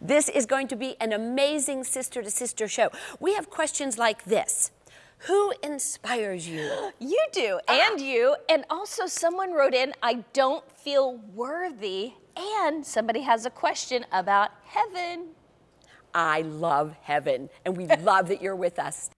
This is going to be an amazing sister to sister show. We have questions like this. Who inspires you? You do, uh-huh. and you. And also, someone wrote in, I don't feel worthy. And somebody has a question about heaven. I love heaven, and we love that you're with us.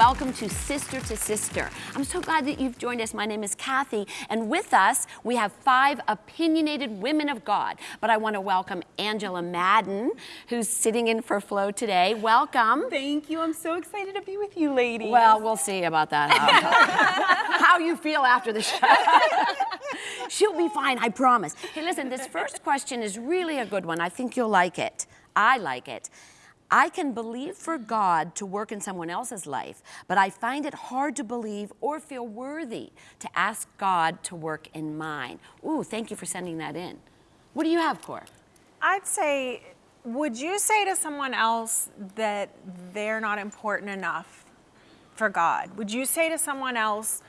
Welcome to Sister to Sister. I'm so glad that you've joined us. My name is Kathy, and with us we have five opinionated women of God. But I want to welcome Angela Madden, who's sitting in for Flo today. Welcome. Thank you. I'm so excited to be with you, ladies. Well, we'll see about that. How, how you feel after the show. She'll be fine, I promise. Hey, listen, this first question is really a good one. I think you'll like it. I like it. I can believe for God to work in someone else's life, but I find it hard to believe or feel worthy to ask God to work in mine. Ooh, thank you for sending that in. What do you have, Cor? I'd say, would you say to someone else that they're not important enough for God? Would you say to someone else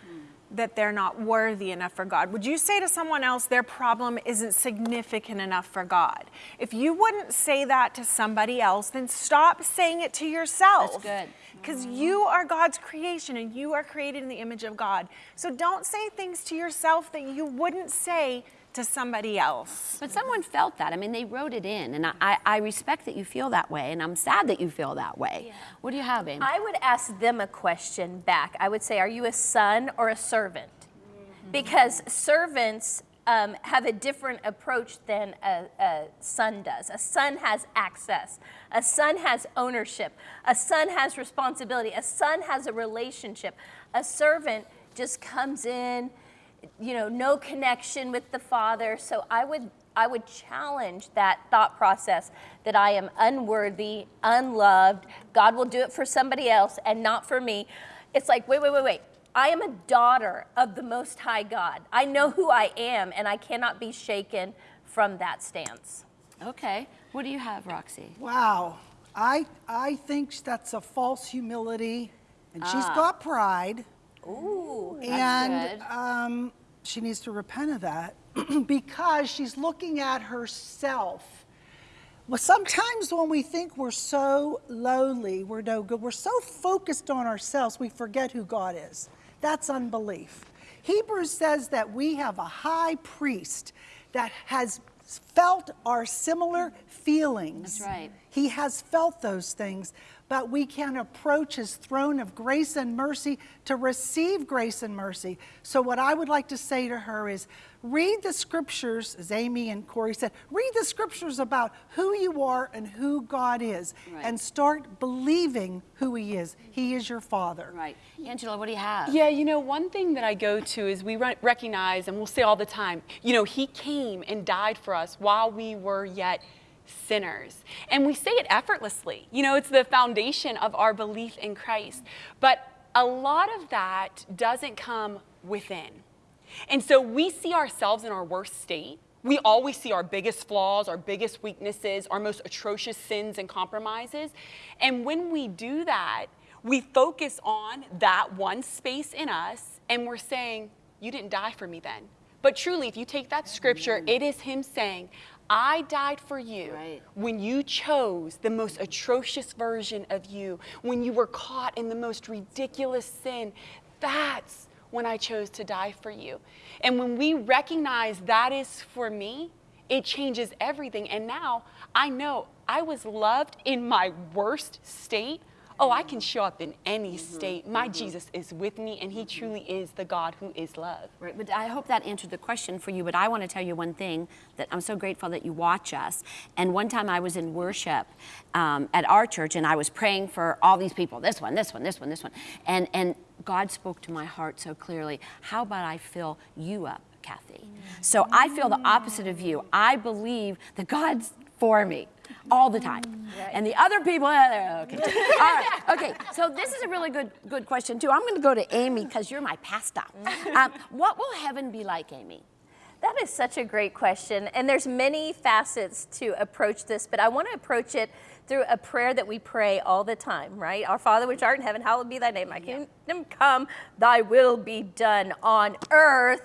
that they're not worthy enough for God? Would you say to someone else their problem isn't significant enough for God? If you wouldn't say that to somebody else, then stop saying it to yourself. That's good. Because mm-hmm. you are God's creation and you are created in the image of God. So don't say things to yourself that you wouldn't say to somebody else. But someone felt that. I mean, they wrote it in, and I, I respect that you feel that way, and I'm sad that you feel that way. Yeah. What do you have, Amy? I would ask them a question back. I would say, Are you a son or a servant? Because servants um, have a different approach than a, a son does. A son has access, a son has ownership, a son has responsibility, a son has a relationship. A servant just comes in, you know, no connection with the father. So I would I would challenge that thought process that I am unworthy, unloved. God will do it for somebody else and not for me. It's like, wait, wait, wait, wait. I am a daughter of the Most High God. I know who I am, and I cannot be shaken from that stance. okay. What do you have, Roxy? Wow. I, I think that's a false humility, and she's ah. got pride, Ooh. and good. um, she needs to repent of that because she's looking at herself. Well, sometimes when we think we're so lowly, we're no good, we're so focused on ourselves, we forget who God is. That's unbelief. Hebrews says that we have a high priest that has felt our similar feelings. That's right. He has felt those things, but we can approach his throne of grace and mercy to receive grace and mercy. So, what I would like to say to her is read the scriptures, as Amy and Corey said, read the scriptures about who you are and who God is, Right. and start believing who he is. He is your father. Right. Angela, what do you have? Yeah, you know, one thing that I go to is we recognize, and we'll say all the time, you know, He came and died for us while we were yet sinners. And we say it effortlessly. You know, it's the foundation of our belief in Christ. But a lot of that doesn't come within. And so we see ourselves in our worst state. We always see our biggest flaws, our biggest weaknesses, our most atrocious sins and compromises. And when we do that, we focus on that one space in us and we're saying, You didn't die for me then. But truly, if you take that scripture, it is Him saying, I died for you Right. when you chose the most atrocious version of you, when you were caught in the most ridiculous sin. That's when I chose to die for you. And when we recognize that is for me, it changes everything. And now I know I was loved in my worst state. Oh, I can show up in any mm-hmm. state. My mm-hmm. Jesus is with me, and He truly mm-hmm. is the God who is love. Right, but I hope that answered the question for you. But I want to tell you one thing that I'm so grateful that you watch us. And one time I was in worship um, at our church, and I was praying for all these people this one, this one, this one, this one. And, and God spoke to my heart so clearly. How about I fill you up, Kathy? So I feel the opposite of you. I believe that God's for me. All the time. And the other people, they're okay. all right, okay. So this is a really good good question too. I'm going to go to Amy because you're my pastor. Um, what will heaven be like, Amy? That is such a great question. And there's many facets to approach this, but I want to approach it through a prayer that we pray all the time, right? Our Father which art in heaven, hallowed be thy name. Thy kingdom come, thy will be done on earth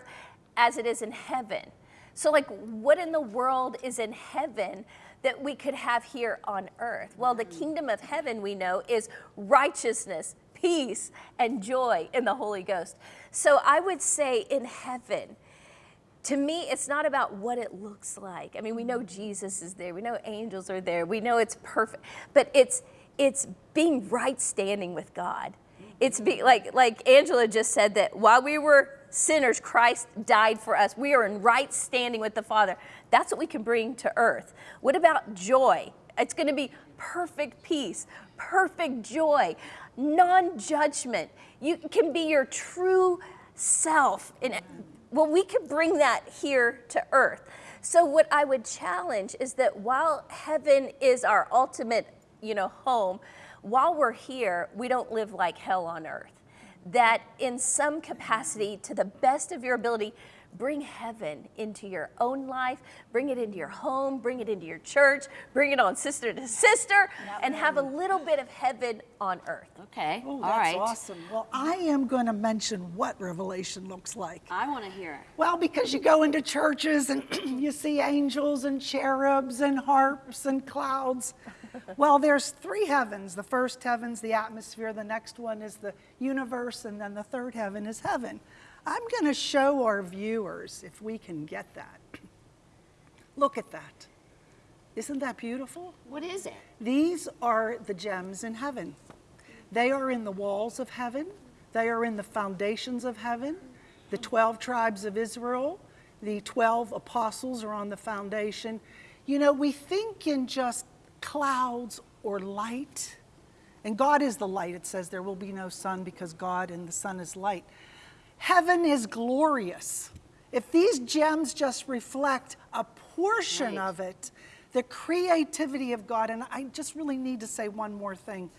as it is in heaven. So like what in the world is in heaven that we could have here on earth? Well, the mm. kingdom of heaven we know is righteousness, peace, and joy in the Holy Ghost. So I would say in heaven, to me, it's not about what it looks like. I mean, we know mm. Jesus is there, we know angels are there, we know it's perfect, but it's it's being right standing with God. It's be mm. like like Angela just said that while we were sinners, Christ died for us. We are in right standing with the Father. That's what we can bring to earth. What about joy? It's going to be perfect peace, perfect joy, non-judgment. You can be your true self in well, we could bring that here to earth. So what I would challenge is that while heaven is our ultimate, you know, home, while we're here, we don't live like hell on earth. That in some capacity, to the best of your ability, bring heaven into your own life, bring it into your home, bring it into your church, bring it on sister to sister, and have a little bit of heaven on earth. Okay, Oh, all that's right. awesome. Well, I am going to mention what Revelation looks like. I want to hear it. Well, because you go into churches and you see angels and cherubs and harps and clouds. Well, there's three heavens. The first heaven's the atmosphere, the next one is the universe, and then the third heaven is heaven. I'm going to show our viewers if we can get that. Look at that. Isn't that beautiful? What is it? These are the gems in heaven. They are in the walls of heaven. They are in the foundations of heaven. The 12 tribes of Israel, the 12 apostles are on the foundation. You know, we think in just clouds or light. And God is the light. It says there will be no sun because God and the sun is light. Heaven is glorious. If these gems just reflect a portion Right. of it, the creativity of God, and I just really need to say one more thing.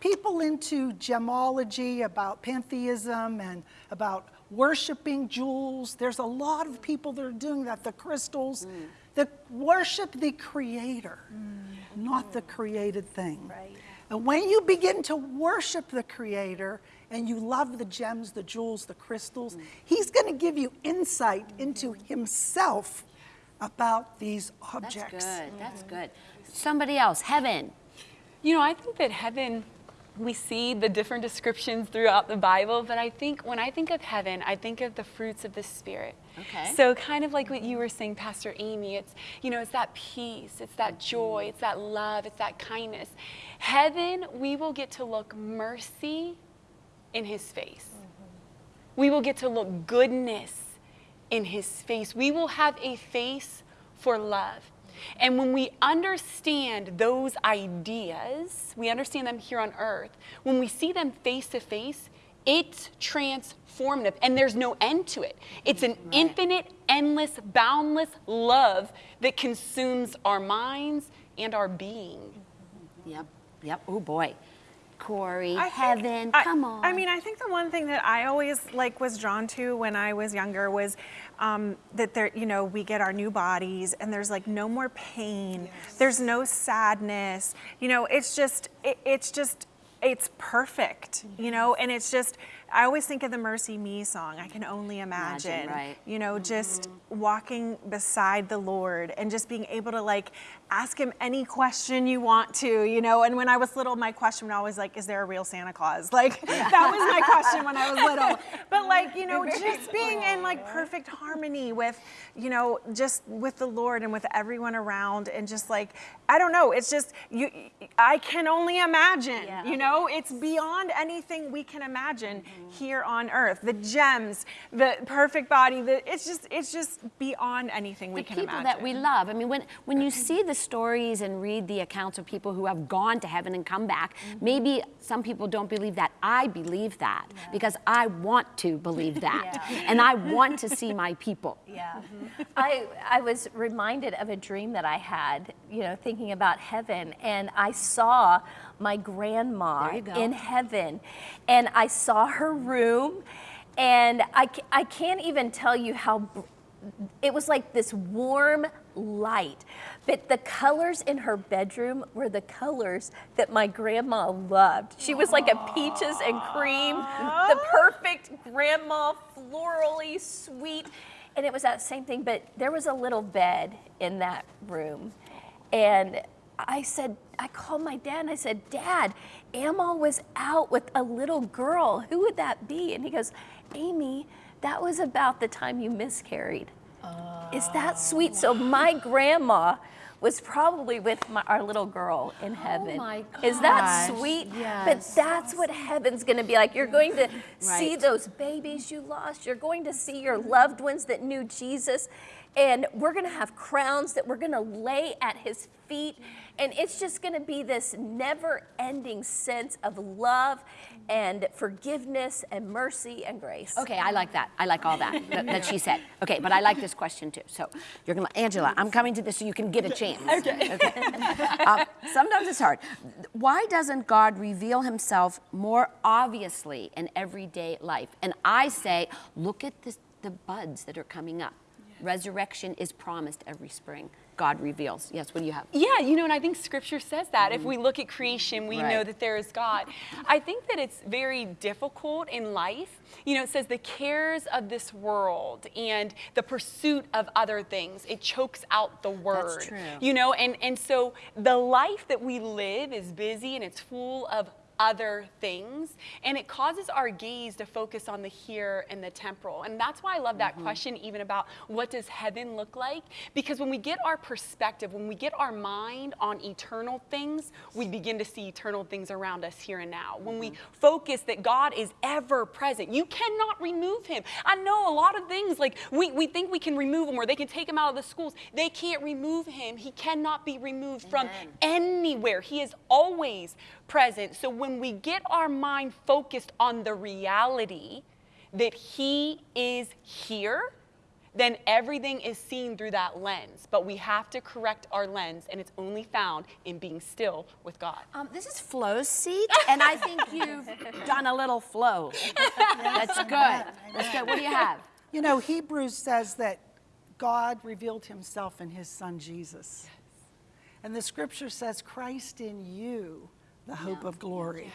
People into gemology, about pantheism, and about worshiping jewels, there's a lot of people that are doing that, the crystals, mm. that worship the creator, mm. not the created thing. Right. And when you begin to worship the Creator and you love the gems, the jewels, the crystals, He's going to give you insight into Himself about these objects. That's objects. good. That's good. Somebody else, heaven. You know, I think that heaven, we see the different descriptions throughout the Bible, but I think when I think of heaven, I think of the fruits of the Spirit. Okay. So kind of like what you were saying, Pastor Amy, it's, you know, it's that peace, it's that joy, it's that love, it's that kindness. Heaven, we will get to look mercy in his face. We will get to look goodness in his face. We will have a face for love. And when we understand those ideas, we understand them here on earth, when we see them face to face, it's transformative and there's no end to it. It's an infinite, endless, boundless love that consumes our minds and our being. Yep. Yep. Oh boy. Corey, I think- heaven. I- come on. I mean, I think the one thing that I always like was drawn to when I was younger was um, that there, you know, we get our new bodies and there's like no more pain. There's no sadness. You know, it's just, it, it's just, it's perfect. You know, and it's just. I always think of the MercyMe song. I can only imagine. Imagine, right. You know, mm-hmm. just walking beside the Lord and just being able to like ask him any question you want to, you know. And when I was little, my question was always like, is there a real Santa Claus? Like that was my question when I was little. But like, you know, just being in like perfect harmony with, you know, just with the Lord and with everyone around and just like, I don't know, it's just you I can only imagine, Yeah. you know? know, it's beyond anything we can imagine mm-hmm. Here on earth. The gems, the perfect body, the, it's just it's just beyond anything we the can people imagine. that we love. I mean, when when you see the stories and read the accounts of people who have gone to heaven and come back, Mm-hmm. maybe some people don't believe that. I believe that because I want to believe that, and I want to see my people. Yeah. I, I was reminded of a dream that I had, you know, thinking about heaven, and I saw my grandma There you go. in heaven, and I saw her room, and I, I can't even tell you how. It was like this warm light, but the colors in her bedroom were the colors that my grandma loved. She was like a peaches and cream, the perfect grandma, florally sweet. And it was that same thing, but there was a little bed in that room. And I said, I called my dad and I said, Dad, Amal was out with a little girl. Who would that be? And he goes, Amy, that was about the time you miscarried. Is that sweet? So oh. my grandma was probably with my, our little girl in oh heaven. my Is that sweet? yes. But that's what heaven's going to be like. You're going to see those babies you lost. You're going to see your loved ones that knew Jesus. And we're going to have crowns that we're going to lay at his feet. And it's just going to be this never ending sense of love and forgiveness and mercy and grace. Okay, I like that. I like all that, that that she said. Okay, but I like this question too. So you're gonna, Angela, I'm coming to this so you can get a chance. Okay. Um, sometimes it's hard. Why doesn't God reveal Himself more obviously in everyday life? And I say, look at this, the buds that are coming up. Resurrection is promised every spring. God reveals. Yes. What do you have? Yeah, you know, and I think scripture says that. If we look at creation, we know that there is God. I think that it's very difficult in life. You know, it says the cares of this world and the pursuit of other things, it chokes out the word. true. You know, and, and so the life that we live is busy and it's full of other things and it causes our gaze to focus on the here and the temporal. And that's why i love that mm-hmm. question even about what does heaven look like? Because when we get our perspective when we get our mind on eternal things we begin to see eternal things around us here and now. When we mm-hmm. focus that god is ever present you cannot remove him. I know a lot of things like we, we think we can remove him or they can take him out of the schools. They can't remove him. He cannot be removed from anywhere. He is always present. So when we get our mind focused on the reality that He is here, then everything is seen through that lens. But we have to correct our lens, and it's only found in being still with God. Um, this is Flo's seat, and I think you've done a little flow. That's good. That's good. What do you have? You know, Hebrews says that God revealed himself in his son Jesus. And the scripture says, Christ in you, the hope of glory.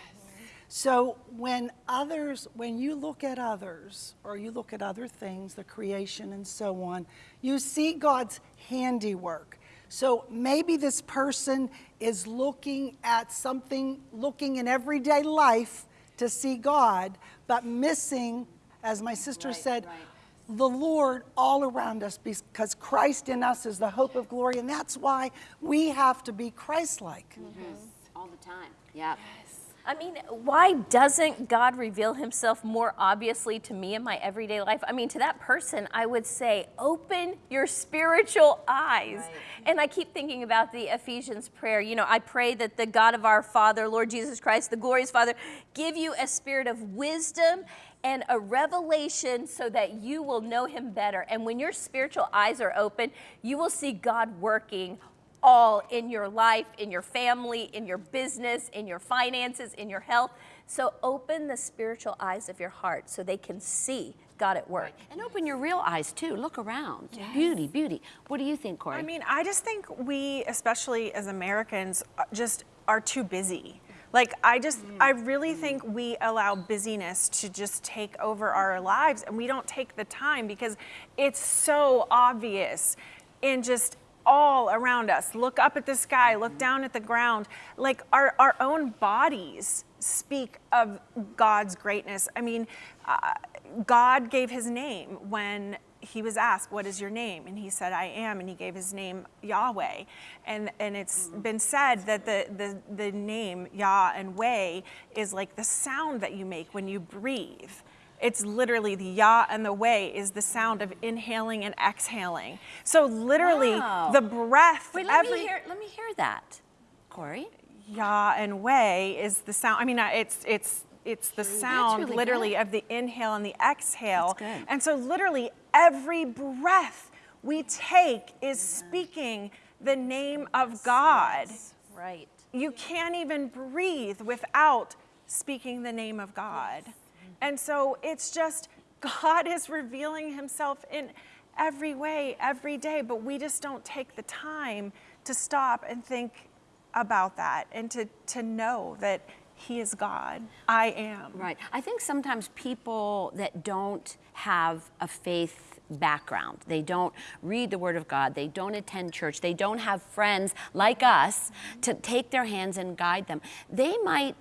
So when others, when you look at others or you look at other things, the creation and so on, you see God's handiwork. So maybe this person is looking at something, looking in everyday life to see God, but missing, as my sister said, the Lord all around us because Christ in us is the hope of glory. And that's why we have to be Christ like. Mm-hmm. All the time. Yeah. I mean, why doesn't God reveal himself more obviously to me in my everyday life? I mean, to that person, I would say, open your spiritual eyes. And I keep thinking about the Ephesians prayer. You know, I pray that the God of our Father, Lord Jesus Christ, the glorious Father, give you a spirit of wisdom and a revelation so that you will know him better. And when your spiritual eyes are open, you will see God working all in your life, in your family, in your business, in your finances, in your health. So open the spiritual eyes of your heart so they can see God at work. And open your real eyes too. Look around. Beauty, beauty. What do you think, Corey? I mean, I just think we, especially as Americans, uh, just are too busy. Like, I just, I really think we allow busyness to just take over our lives and we don't take the time because it's so obvious in just all around us. Look up at the sky, look down at the ground. Like, our, our own bodies speak of God's greatness. I mean, uh, God gave his name when he was asked, What is your name? And he said, I am. And he gave his name Yahweh. And, and it's been said that the, the, the name Yah and Way is like the sound that you make when you breathe. It's literally the Yah and the Way is the sound of inhaling and exhaling. So literally Wow. the breath. Wait, let every, me hear. Let me hear that, Corey. Yah and Way is the sound. I mean, uh, it's it's it's the sound really literally good. of the inhale and the exhale. That's good. And so literally every breath we take is speaking the name of God. Right. You can't even breathe without speaking the name of God. And so it's just God is revealing himself in every way, every day, but we just don't take the time to stop and think about that and to, to know that he is God. I am. Right. I think sometimes people that don't have a faith background, they don't read the Word of God, they don't attend church, they don't have friends like us to take their hands and guide them, they might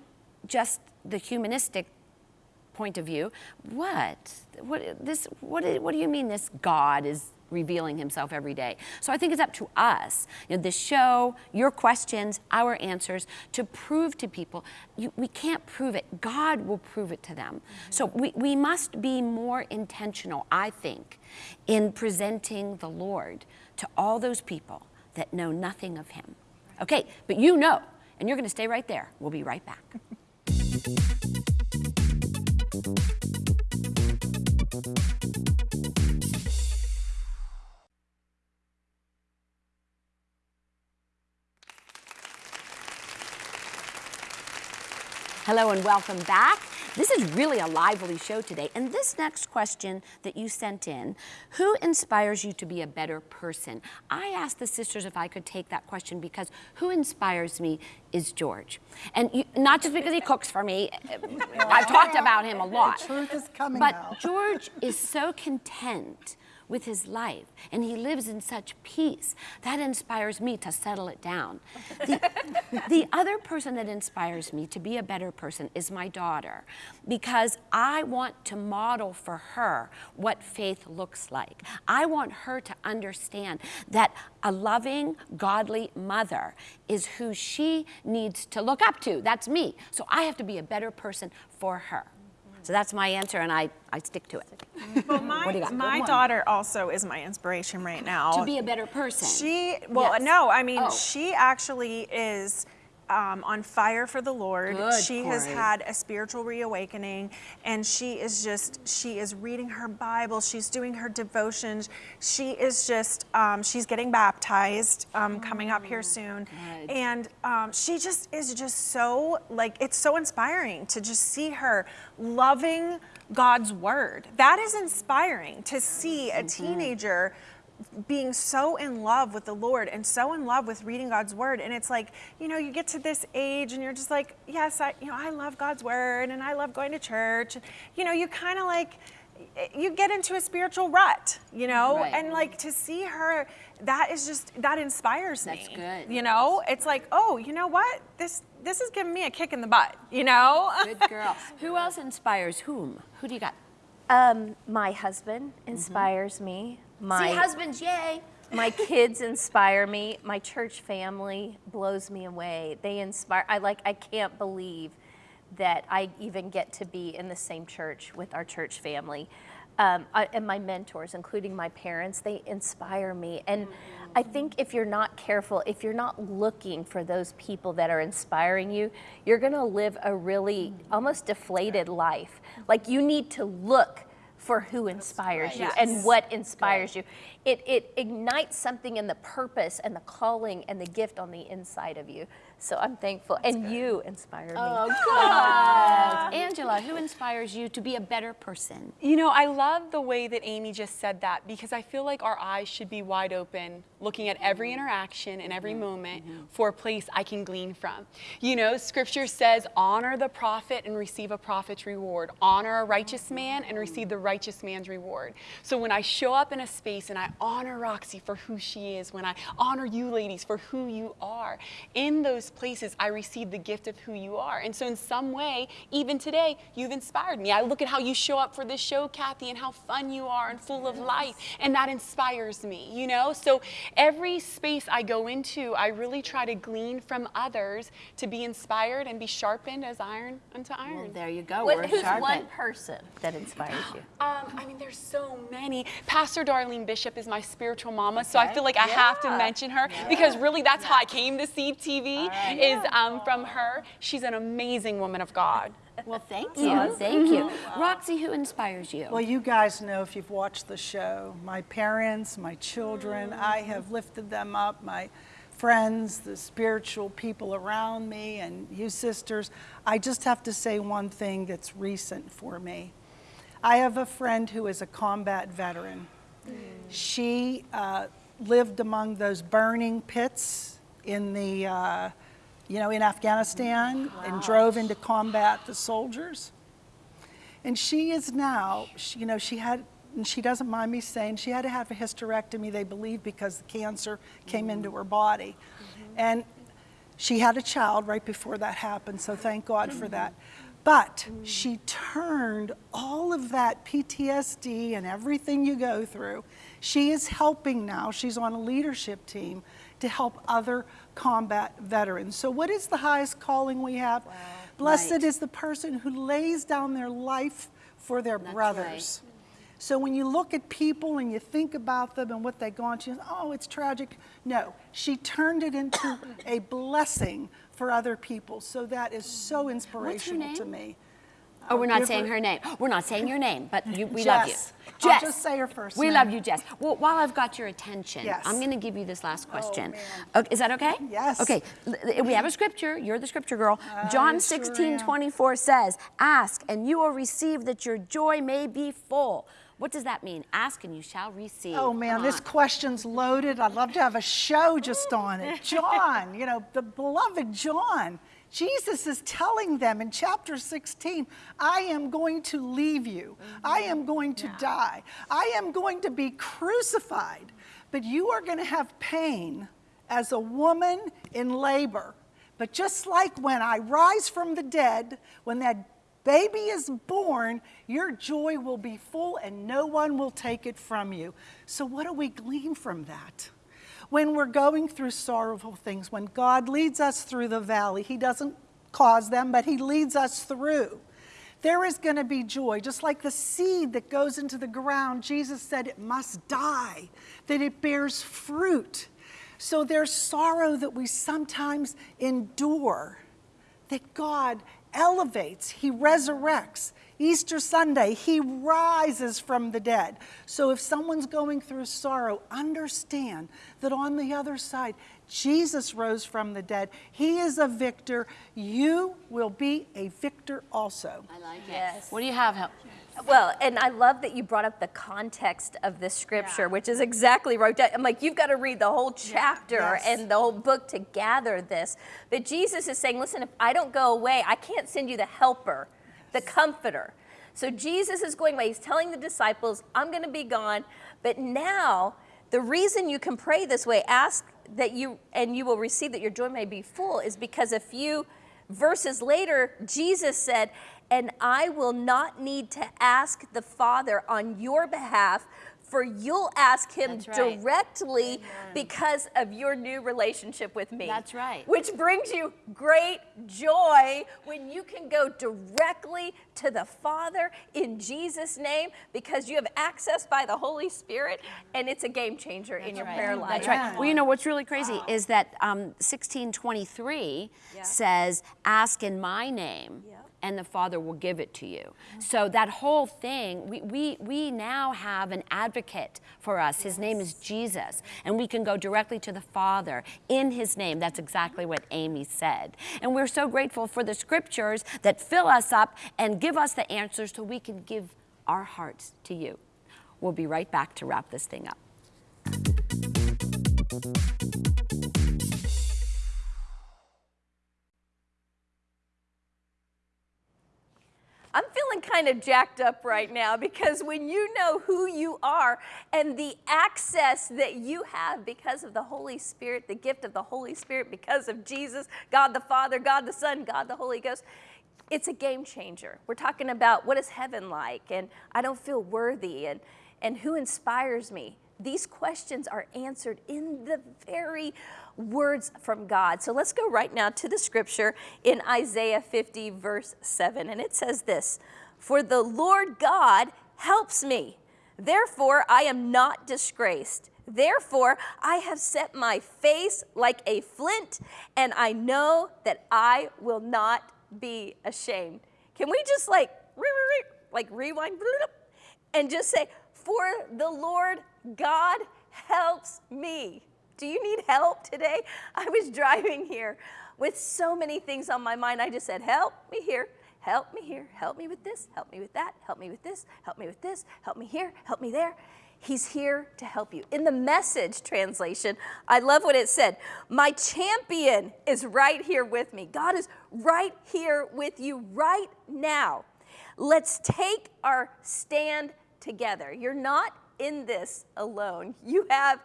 just, the humanistic point of view, what? What, this, what, what do you mean this God is revealing himself every day. So I think it's up to us, you know, the show, your questions, our answers, to prove to people. You, we can't prove it. God will prove it to them. Mm-hmm. So we, we must be more intentional, I think, in presenting the Lord to all those people that know nothing of him. Okay, but you know, and you're going to stay right there. We'll be right back. Hello and welcome back. This is really a lively show today. And this next question that you sent in who inspires you to be a better person? I asked the sisters if I could take that question because who inspires me is George. And you, not just because he cooks for me, I've talked about him a lot. truth is coming But out. George is so content with his life and he lives in such peace. That inspires me to settle it down. The, the other person that inspires me to be a better person is my daughter because I want to model for her what faith looks like. I want her to understand that a loving, godly mother is who she needs to look up to. That's me. So I have to be a better person for her. So that's my answer, and I, I stick to it. Well, my, What do you got? my daughter also is my inspiration right now. To be a better person. She, well, Yes. no, I mean, Oh. she actually is um, on fire for the Lord. Good, she has had a spiritual reawakening, and she is just, she is reading her Bible, she's doing her devotions. She is just, um, she's getting baptized um, coming up here soon. Oh, good. And um, she just is just so, like, it's so inspiring to just see her loving God's word. That is inspiring to see a teenager being so in love with the Lord and so in love with reading God's word. And it's like, you know, you get to this age and you're just like, yes, I, you know, I love God's word and I love going to church. You know, you kind of like, you get into a spiritual rut, you know, Right. and like to see her, that is just that inspires That's me. good. You know, it's like, oh, you know what? This this is giving me a kick in the butt. You know. Good girl. Who else inspires whom? Who do you got? Um, my husband inspires me. My See, husbands, yay. my kids inspire me. My church family blows me away. They inspire. I like. I can't believe that I even get to be in the same church with our church family. Um, I, and my mentors, including my parents, they inspire me. And I think if you're not careful, if you're not looking for those people that are inspiring you, you're going to live a really almost deflated life. Like you need to look for who inspires you and what inspires you. It, it ignites something in the purpose and the calling and the gift on the inside of you. So I'm thankful. and you inspire me. Oh, good. Angela, who inspires you to be a better person? You know, I love the way that Amy just said that because I feel like our eyes should be wide open, looking at every mm-hmm. interaction and every mm-hmm. moment mm-hmm. for a place I can glean from. You know, scripture says, honor the prophet and receive a prophet's reward, honor a righteous man and receive the righteous man's reward. So when I show up in a space and I honor Roxy for who she is, when I honor you ladies for who you are, in those lowest places, I receive the gift of who you are. And so, in some way, even today, you've inspired me. I look at how you show up for this show, Kathy, and how fun you are and full of life, and that inspires me, you know? So, every space I go into, I really try to glean from others to be inspired and be sharpened as iron unto iron. Well, there you go. What, who's sharpened. one person that inspires you? Um, I mean, there's so many. Pastor Darlene Bishop is my spiritual mama, so I feel like I have to mention her because really that's how I came to see TV is um, from her. She's an amazing woman of God. Well, thank you. Thank you. Roxy, who inspires you? Well, you guys know if you've watched the show, my parents, my children, I have lifted them up, my friends, the spiritual people around me, and you sisters. I just have to say one thing that's recent for me. I have a friend who is a combat veteran. She uh, lived among those burning pits in the, uh, you know, in Afghanistan and drove into combat the soldiers. And she is now, she, you know, she had, and she doesn't mind me saying, she had to have a hysterectomy, they believe, because the cancer came mm-hmm. into her body. Mm-hmm. And she had a child right before that happened, so thank God for that. But mm-hmm. she turned all of that PTSD and everything you go through, she is helping now, she's on a leadership team to help other combat veterans. So, what is the highest calling we have? Blessed Right. is the person who lays down their life for their That's brothers. So when you look at people and you think about them and what they've gone to, oh, it's tragic. No, she turned it into a blessing for other people. So that is so inspirational to me. Oh, we're not saying her- her name. We're not saying your name, but you, we love you. Jess. I'll just say her first We name. love you, Jess. Well, while I've got your attention, Yes. Oh, I'm going to give you this last oh, question. man. Okay, is that okay? Yes. Okay. We have a scripture. You're the scripture girl. John sure 16, am. 24 says, Ask and you will receive that your joy may be full. What does that mean? Ask and you shall receive. Oh man, this question's loaded. I'd love to have a show just on it. John, you know, the beloved John. Jesus is telling them in chapter 16, I am going to leave you. I am going to die. I am going to be crucified. But you are going to have pain as a woman in labor. But just like when I rise from the dead, when that baby is born, your joy will be full and no one will take it from you. So, what do we glean from that? When we're going through sorrowful things, when God leads us through the valley, He doesn't cause them, but He leads us through. There is going to be joy, just like the seed that goes into the ground. Jesus said it must die, that it bears fruit. So there's sorrow that we sometimes endure that God elevates, He resurrects. Easter Sunday, He rises from the dead. So if someone's going through sorrow, understand that on the other side, Jesus rose from the dead. He is a victor. You will be a victor also. I like it. Yes. What do you have? Hel- Well, and I love that you brought up the context of this scripture, which is exactly right. I'm like, you've got to read the whole chapter Yes. and the whole book to gather this. But Jesus is saying, listen, if I don't go away, I can't send you the helper, the comforter. So Jesus is going away. He's telling the disciples, I'm going to be gone. But now, the reason you can pray this way, ask that you, and you will receive that your joy may be full, is because a few verses later, Jesus said, and I will not need to ask the Father on your behalf, for you'll ask him right. directly because of your new relationship with me. That's right. Which brings you great joy when you can go directly to the Father in Jesus' name because you have access by the Holy Spirit and it's a game changer in your prayer life. That's right. Well, you know what's really crazy is that um, 1623 says, "Ask in my name." And the Father will give it to you. So that whole thing, we, we, we now have an advocate for us. His name is Jesus. And we can go directly to the Father in His name. That's exactly what Amy said. And we're so grateful for the scriptures that fill us up and give us the answers so we can give our hearts to you. We'll be right back to wrap this thing up. I'm feeling kind of jacked up right now because when you know who you are and the access that you have because of the Holy Spirit, the gift of the Holy Spirit, because of Jesus, God the Father, God the Son, God the Holy Ghost, it's a game changer. We're talking about what is heaven like, and I don't feel worthy, and, and who inspires me. These questions are answered in the very words from God. So let's go right now to the scripture in Isaiah 50, verse 7. And it says this For the Lord God helps me. Therefore, I am not disgraced. Therefore, I have set my face like a flint, and I know that I will not be ashamed. Can we just like, like rewind and just say, For the Lord God helps me. Do you need help today? I was driving here with so many things on my mind. I just said, Help me here, help me here, help me with this, help me with that, help me with this, help me with this, help me here, help me there. He's here to help you. In the message translation, I love what it said. My champion is right here with me. God is right here with you right now. Let's take our stand together. You're not in this alone. You have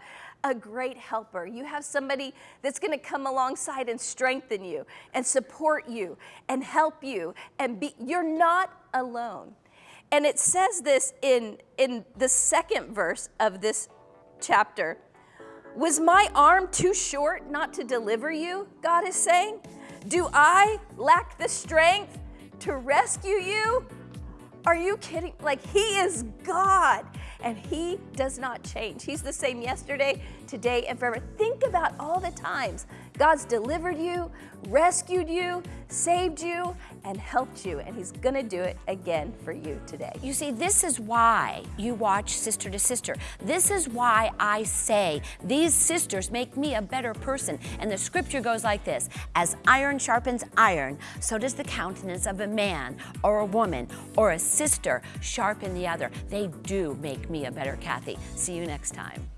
a great helper. You have somebody that's going to come alongside and strengthen you and support you and help you and be you're not alone. And it says this in, in the second verse of this chapter. Was my arm too short not to deliver you? God is saying. Do I lack the strength to rescue you? Are you kidding? Like, He is God and He does not change. He's the same yesterday, today, and forever. Think about all the times God's delivered you, rescued you, saved you, and helped you, and He's gonna do it again for you today. You see, this is why you watch Sister to Sister. This is why I say these sisters make me a better person. And the scripture goes like this As iron sharpens iron, so does the countenance of a man or a woman or a sister sharpen the other. They do make me a better Kathy. See you next time.